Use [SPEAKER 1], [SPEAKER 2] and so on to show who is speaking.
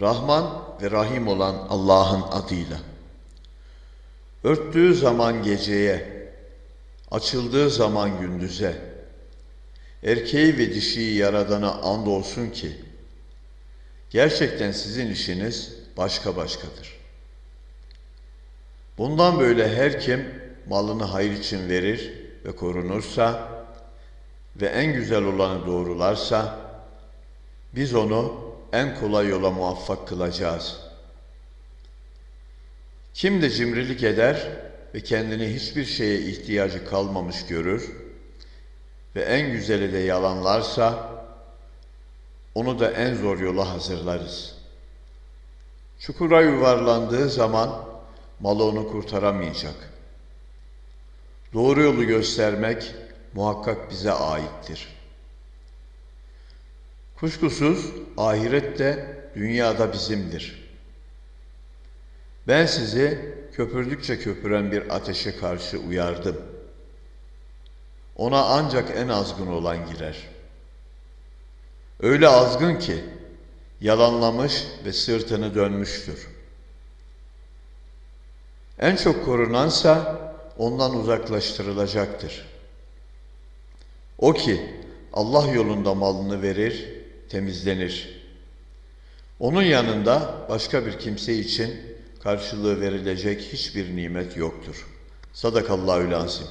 [SPEAKER 1] Rahman ve Rahim olan Allah'ın adıyla. Örttüğü zaman geceye, açıldığı zaman gündüze, erkeği ve dişiyi yaradana andolsun ki, gerçekten sizin işiniz başka başkadır. Bundan böyle her kim malını hayır için verir ve korunursa ve en güzel olanı doğrularsa, biz onu en kolay yola muvaffak kılacağız. Kim de cimrilik eder ve kendini hiçbir şeye ihtiyacı kalmamış görür ve en güzeli de yalanlarsa, onu da en zor yola hazırlarız. Çukura yuvarlandığı zaman malı onu kurtaramayacak. Doğru yolu göstermek muhakkak bize aittir. Kuşkusuz ahiret de dünyada bizimdir. Ben sizi köpürdükçe köpüren bir ateşe karşı uyardım. Ona ancak en azgın olan girer. Öyle azgın ki yalanlamış ve sırtını dönmüştür. En çok korunansa ondan uzaklaştırılacaktır. O ki Allah yolunda malını verir, temizlenir. Onun yanında başka bir kimse için karşılığı verilecek hiçbir nimet yoktur. Sadakallahü lazim.